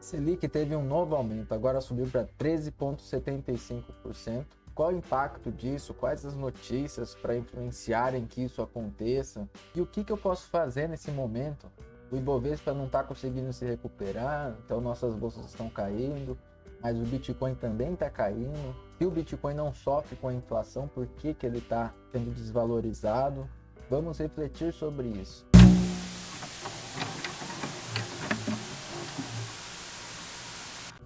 Selic teve um novo aumento, agora subiu para 13,75%. Qual o impacto disso? Quais as notícias para influenciarem que isso aconteça? E o que, que eu posso fazer nesse momento? O Ibovespa não está conseguindo se recuperar, então nossas bolsas estão caindo, mas o Bitcoin também está caindo. Se o Bitcoin não sofre com a inflação, por que, que ele está sendo desvalorizado? Vamos refletir sobre isso.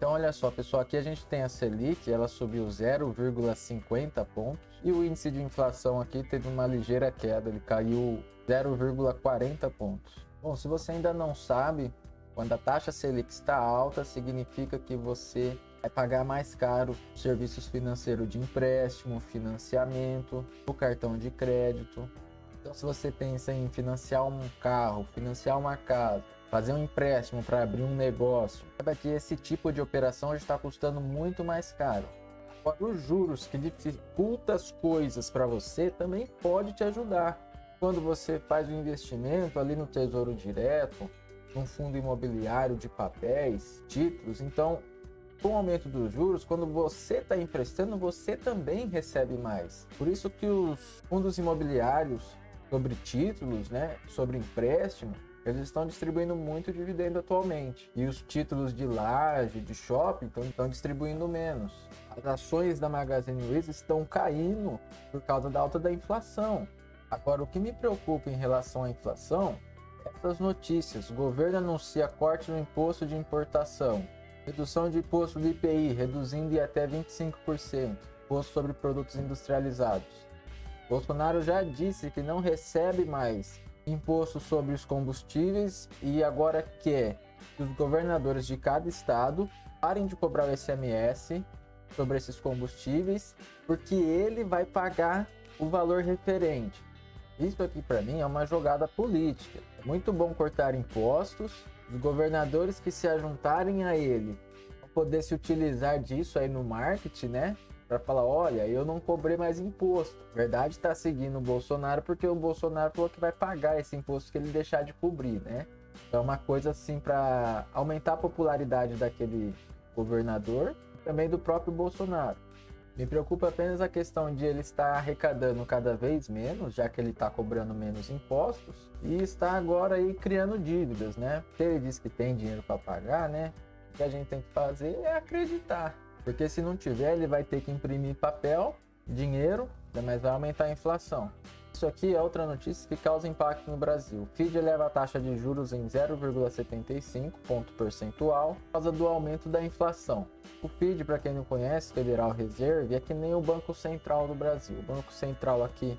Então olha só pessoal, aqui a gente tem a Selic, ela subiu 0,50 pontos e o índice de inflação aqui teve uma ligeira queda, ele caiu 0,40 pontos. Bom, se você ainda não sabe, quando a taxa Selic está alta, significa que você vai pagar mais caro serviços financeiros de empréstimo, financiamento, o cartão de crédito. Então se você pensa em financiar um carro, financiar uma casa, fazer um empréstimo para abrir um negócio, saiba que esse tipo de operação está custando muito mais caro. Agora, os juros que dificultam as coisas para você também pode te ajudar. Quando você faz o um investimento ali no Tesouro Direto, num fundo imobiliário de papéis, títulos, então com o aumento dos juros, quando você está emprestando, você também recebe mais. Por isso que os fundos imobiliários sobre títulos, né, sobre empréstimo, eles estão distribuindo muito dividendo atualmente. E os títulos de laje, de shopping, estão distribuindo menos. As ações da Magazine Luiza estão caindo por causa da alta da inflação. Agora, o que me preocupa em relação à inflação é essas notícias. O governo anuncia corte no imposto de importação, redução de imposto do IPI, reduzindo em até 25%, imposto sobre produtos industrializados. Bolsonaro já disse que não recebe mais imposto sobre os combustíveis e agora quer que os governadores de cada estado parem de cobrar o SMS sobre esses combustíveis, porque ele vai pagar o valor referente. Isso aqui para mim é uma jogada política. É muito bom cortar impostos, os governadores que se ajuntarem a ele poder se utilizar disso aí no marketing, né? Para falar, olha, eu não cobrei mais imposto. verdade está seguindo o Bolsonaro porque o Bolsonaro falou que vai pagar esse imposto que ele deixar de cobrir, né? Então é uma coisa assim para aumentar a popularidade daquele governador, também do próprio Bolsonaro. Me preocupa apenas a questão de ele estar arrecadando cada vez menos, já que ele está cobrando menos impostos, e está agora aí criando dívidas, né? Se ele diz que tem dinheiro para pagar, né? O que a gente tem que fazer é acreditar. Porque se não tiver, ele vai ter que imprimir papel, dinheiro, mas vai aumentar a inflação. Isso aqui é outra notícia que causa impacto no Brasil. FID eleva a taxa de juros em 0,75 ponto percentual por causa do aumento da inflação. O FID, para quem não conhece, Federal Reserve, é que nem o Banco Central do Brasil. O Banco Central aqui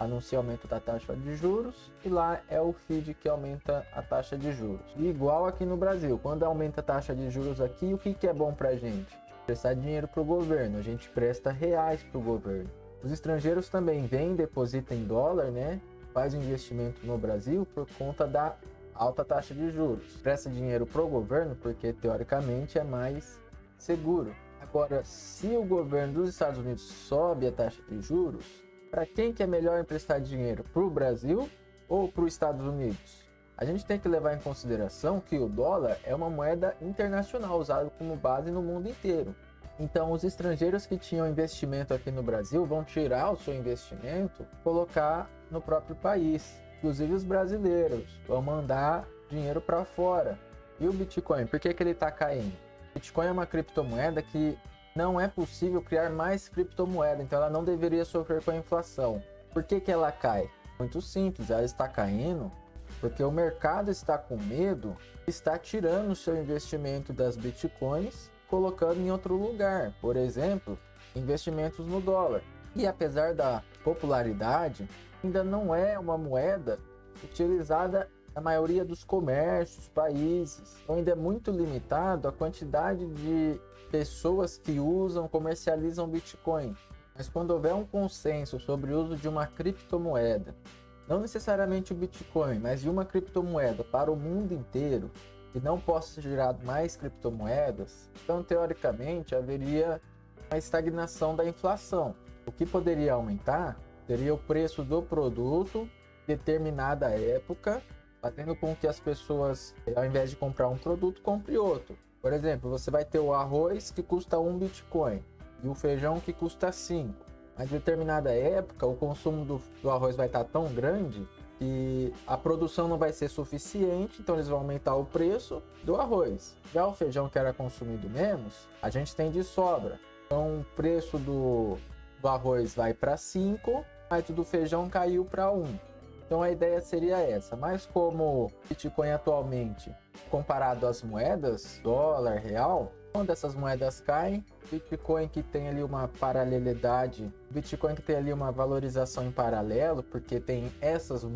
anuncia aumento da taxa de juros e lá é o FID que aumenta a taxa de juros. E igual aqui no Brasil, quando aumenta a taxa de juros aqui, o que, que é bom para a gente? Prestar dinheiro para o governo, a gente presta reais para o governo. Os estrangeiros também vêm, depositam em dólar, né? Faz um investimento no Brasil por conta da alta taxa de juros. Presta dinheiro para o governo porque teoricamente é mais seguro. Agora, se o governo dos Estados Unidos sobe a taxa de juros, para quem que é melhor emprestar dinheiro? Para o Brasil ou para os Estados Unidos? A gente tem que levar em consideração que o dólar é uma moeda internacional usada como base no mundo inteiro. Então, os estrangeiros que tinham investimento aqui no Brasil vão tirar o seu investimento, colocar no próprio país. Inclusive os brasileiros vão mandar dinheiro para fora. E o Bitcoin, por que, que ele está caindo? Bitcoin é uma criptomoeda que não é possível criar mais criptomoeda, então ela não deveria sofrer com a inflação. Por que, que ela cai? Muito simples, ela está caindo porque o mercado está com medo, está tirando o seu investimento das bitcoins, colocando em outro lugar, por exemplo, investimentos no dólar. E apesar da popularidade, ainda não é uma moeda utilizada na maioria dos comércios, países. Ainda é muito limitado a quantidade de pessoas que usam, comercializam Bitcoin. Mas quando houver um consenso sobre o uso de uma criptomoeda não necessariamente o Bitcoin, mas de uma criptomoeda para o mundo inteiro e não possa gerado mais criptomoedas, então teoricamente haveria uma estagnação da inflação. O que poderia aumentar seria o preço do produto determinada época, fazendo com que as pessoas, ao invés de comprar um produto, compre outro. Por exemplo, você vai ter o arroz que custa um Bitcoin e o feijão que custa 5. Mas determinada época, o consumo do, do arroz vai estar tão grande que a produção não vai ser suficiente, então eles vão aumentar o preço do arroz. Já o feijão que era consumido menos, a gente tem de sobra. Então o preço do, do arroz vai para 5, mas do feijão caiu para 1. Então a ideia seria essa, mas como o Bitcoin atualmente, comparado às moedas, dólar, real, quando essas moedas caem, Bitcoin que tem ali uma paralelidade, Bitcoin que tem ali uma valorização em paralelo, porque tem essas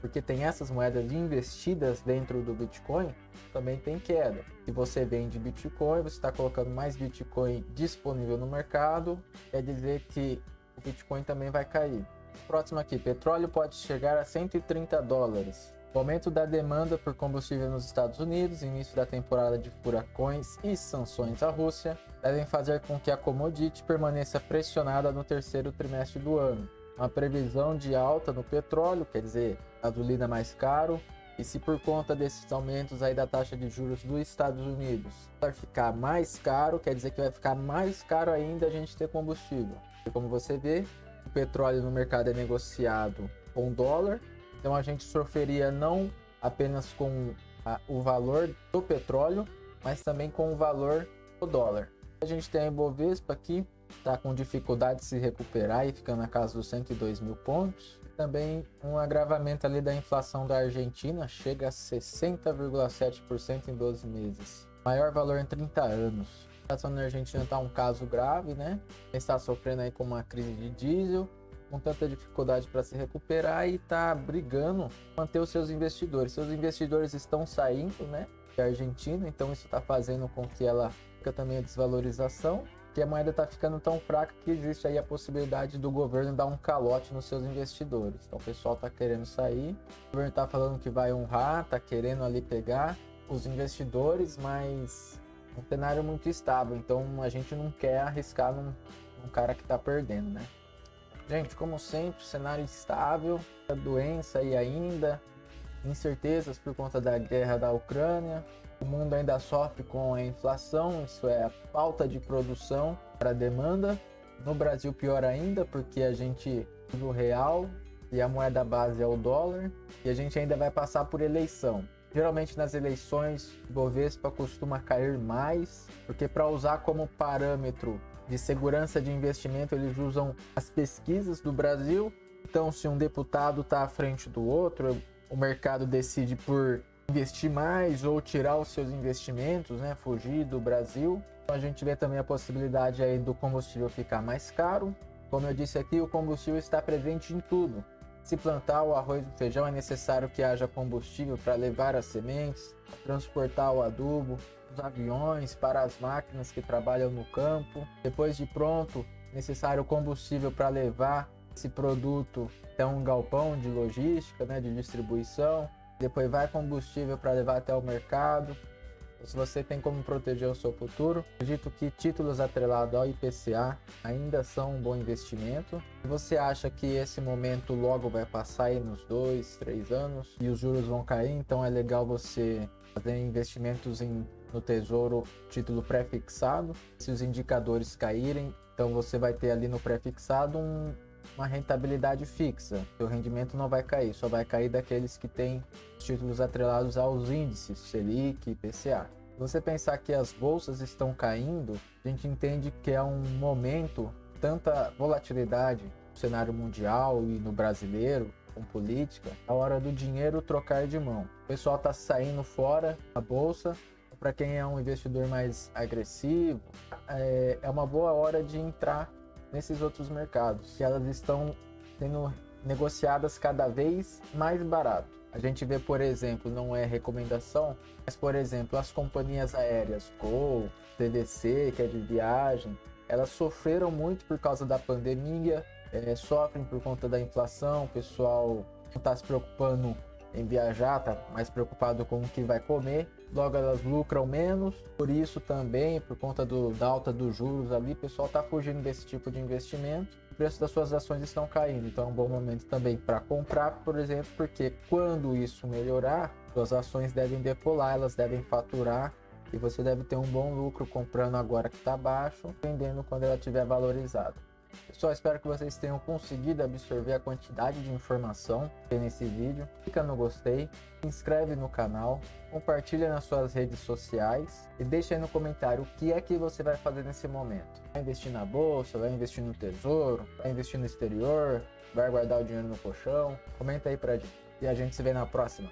porque tem essas moedas investidas dentro do Bitcoin, também tem queda. Se você vende Bitcoin, você está colocando mais Bitcoin disponível no mercado, quer dizer que o Bitcoin também vai cair. Próximo aqui, petróleo pode chegar a 130 dólares. O aumento da demanda por combustível nos Estados Unidos, início da temporada de furacões e sanções à Rússia devem fazer com que a commodity permaneça pressionada no terceiro trimestre do ano. Uma previsão de alta no petróleo, quer dizer, gasolina mais caro, e se por conta desses aumentos aí da taxa de juros dos Estados Unidos vai ficar mais caro, quer dizer que vai ficar mais caro ainda a gente ter combustível. E como você vê, o petróleo no mercado é negociado com dólar, então a gente sofreria não apenas com a, o valor do petróleo, mas também com o valor do dólar. A gente tem a Ibovespa aqui, está com dificuldade de se recuperar e ficando na casa dos 102 mil pontos. Também um agravamento ali da inflação da Argentina, chega a 60,7% em 12 meses. Maior valor em 30 anos. A situação na Argentina está um caso grave, né? Está sofrendo aí com uma crise de diesel, com tanta dificuldade para se recuperar e está brigando manter os seus investidores. Seus investidores estão saindo, né? Da Argentina, então isso está fazendo com que ela fica também a desvalorização que a moeda está ficando tão fraca que existe aí a possibilidade do governo dar um calote nos seus investidores. Então o pessoal está querendo sair, o governo está falando que vai honrar, está querendo ali pegar os investidores, mas um cenário muito estável. Então a gente não quer arriscar num, num cara que está perdendo, né? Gente, como sempre, cenário instável, a doença aí ainda, incertezas por conta da guerra da Ucrânia, o mundo ainda sofre com a inflação, isso é a falta de produção para a demanda. No Brasil, pior ainda, porque a gente usa o real e a moeda base é o dólar, e a gente ainda vai passar por eleição. Geralmente nas eleições, o Bovespa costuma cair mais, porque para usar como parâmetro de segurança de investimento, eles usam as pesquisas do Brasil. Então, se um deputado está à frente do outro, o mercado decide por investir mais ou tirar os seus investimentos, né, fugir do Brasil. Então a gente vê também a possibilidade aí do combustível ficar mais caro. Como eu disse aqui, o combustível está presente em tudo. Se plantar o arroz e o feijão, é necessário que haja combustível para levar as sementes, transportar o adubo, os aviões, para as máquinas que trabalham no campo. Depois de pronto, necessário combustível para levar esse produto até um galpão de logística, né, de distribuição depois vai combustível para levar até o mercado. Se você tem como proteger o seu futuro, acredito que títulos atrelados ao IPCA ainda são um bom investimento. Se você acha que esse momento logo vai passar aí nos dois, três anos e os juros vão cair, então é legal você fazer investimentos em, no tesouro título pré-fixado. Se os indicadores caírem, então você vai ter ali no pré-fixado um, uma rentabilidade fixa. Seu rendimento não vai cair, só vai cair daqueles que têm títulos atrelados aos índices Selic IPCA. Se você pensar que as bolsas estão caindo, a gente entende que é um momento tanta volatilidade no cenário mundial e no brasileiro, com política, a hora do dinheiro trocar de mão. O pessoal está saindo fora da bolsa. Para quem é um investidor mais agressivo, é, é uma boa hora de entrar nesses outros mercados, que elas estão sendo negociadas cada vez mais barato. A gente vê, por exemplo, não é recomendação, mas por exemplo, as companhias aéreas Gol, CVC, que é de viagem, elas sofreram muito por causa da pandemia, é, sofrem por conta da inflação, o pessoal não está se preocupando em viajar, tá mais preocupado com o que vai comer, logo elas lucram menos, por isso também, por conta do, da alta dos juros ali, o pessoal está fugindo desse tipo de investimento, o preço das suas ações estão caindo, então é um bom momento também para comprar, por exemplo, porque quando isso melhorar, suas ações devem decolar, elas devem faturar. E você deve ter um bom lucro comprando agora que está baixo, vendendo quando ela tiver valorizado. Pessoal, espero que vocês tenham conseguido absorver a quantidade de informação que tem nesse vídeo. Clica no gostei, se inscreve no canal, compartilha nas suas redes sociais e deixa aí no comentário o que é que você vai fazer nesse momento. Vai investir na bolsa, vai investir no tesouro, vai investir no exterior, vai guardar o dinheiro no colchão? Comenta aí pra gente. E a gente se vê na próxima.